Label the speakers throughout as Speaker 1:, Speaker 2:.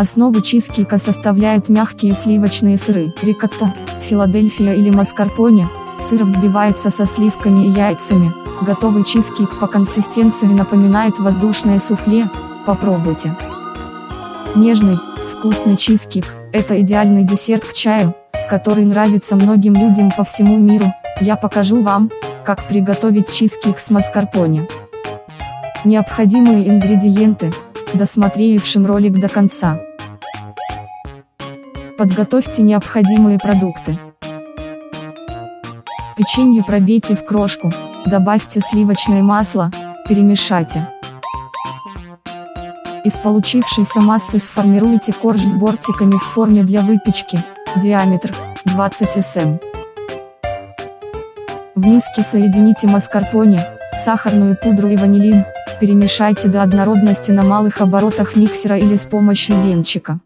Speaker 1: Основу чизкейка составляют мягкие сливочные сыры, рикотта, филадельфия или маскарпоне, сыр взбивается со сливками и яйцами, готовый чизкейк по консистенции напоминает воздушное суфле, попробуйте. Нежный, вкусный чизкейк – это идеальный десерт к чаю, который нравится многим людям по всему миру, я покажу вам, как приготовить чизкейк с маскарпоне. Необходимые ингредиенты, досмотревшим ролик до конца. Подготовьте необходимые продукты. Печенье пробейте в крошку, добавьте сливочное масло, перемешайте. Из получившейся массы сформируйте корж с бортиками в форме для выпечки, диаметр 20 см. В миске соедините маскарпоне, сахарную пудру и ванилин, перемешайте до однородности на малых оборотах миксера или с помощью венчика.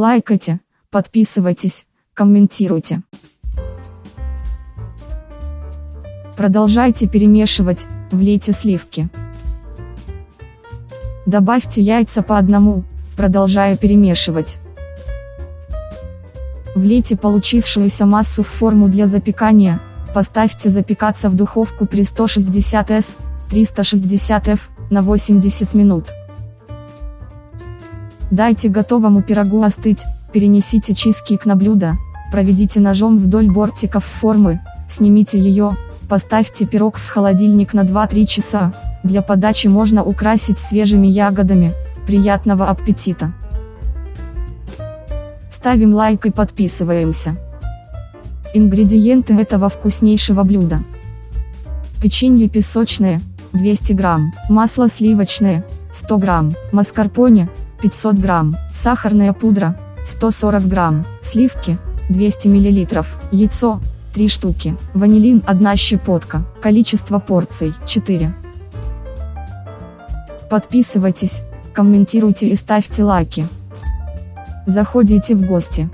Speaker 1: Лайкайте, подписывайтесь, комментируйте. Продолжайте перемешивать, влейте сливки. Добавьте яйца по одному, продолжая перемешивать. Влейте получившуюся массу в форму для запекания, поставьте запекаться в духовку при 160 С, 360 F, на 80 минут. Дайте готовому пирогу остыть, перенесите чизкейк на блюдо, проведите ножом вдоль бортиков формы, снимите ее, поставьте пирог в холодильник на 2-3 часа, для подачи можно украсить свежими ягодами, приятного аппетита! Ставим лайк и подписываемся. Ингредиенты этого вкуснейшего блюда. Печенье песочное, 200 грамм, масло сливочное, 100 грамм, маскарпоне, 500 грамм, сахарная пудра, 140 грамм, сливки, 200 миллилитров, яйцо, 3 штуки, ванилин 1 щепотка, количество порций 4. Подписывайтесь, комментируйте и ставьте лайки. Заходите в гости.